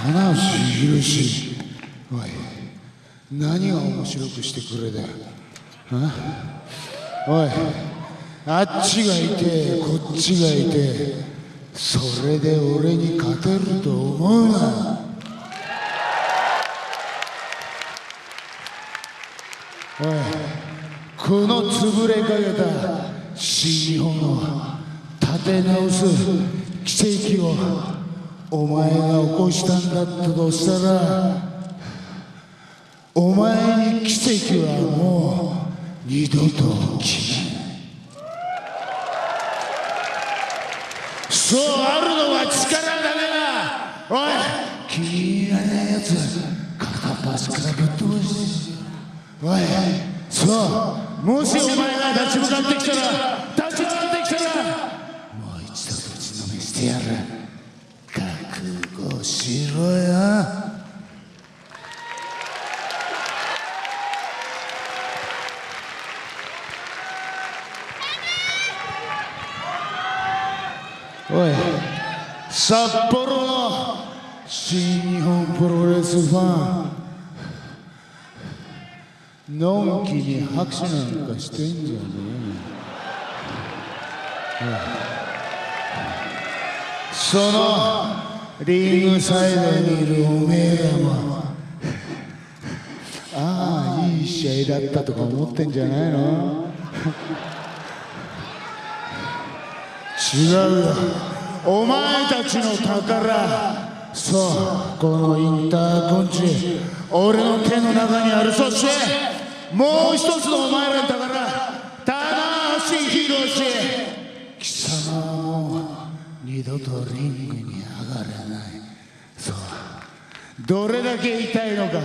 棚橋宏おい何が面白くしてくれだよ。おいあっちがいてこっちがいてそれで俺に勝てると思うな。おいこの潰れかけた新日本を立て直す奇跡をお前が起こしたんだったとしたらお前に奇跡はもう二度と起きない。そうあるのは力だけだおい。気に入らないやつ片っ端からぶっ飛ばして。おい。そう。もしお前が立ち向かってきたら立ち向かってきたらもう一度ぶちのめしてやる。札幌の新日本プロレスファン。のんきに拍手なんかしてんじゃねえそのリングサイドにいるおめえらも。ああいい試合だったとか思ってんじゃないの。違うよお前たちの宝。そうこのインターコンチ。俺の手の中にある。そしてもう一つのお前らの宝。棚橋宏貴様はもう二度とリングに上がれない。そう。どれだけ痛いのか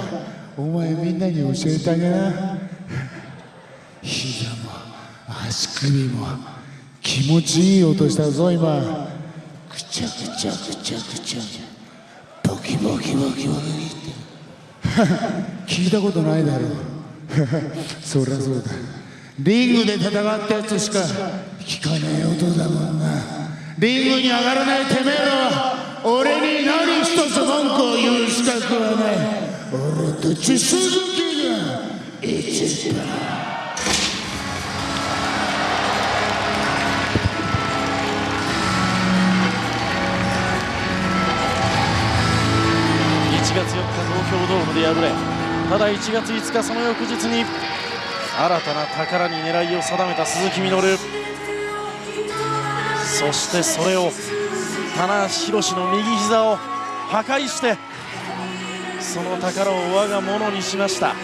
お前みんなに教えてあげな。膝も足首も気持ちいい音したぞ今。ぐちゃぐちゃぐちゃぐちゃボキボキボキボキって聞いたことないだろう。そりゃそうだ。リングで戦ったやつしか。聞かねえ音だもんな。リングに上がらないてめえらは俺に何一つ文句を言う資格はない。俺たち鈴木が一番京ドームで敗れただ1月5日その翌日に新たな宝に狙いを定めた鈴木みのるそしてそれを棚橋宏の右膝を破壊してその宝を我が物にしました。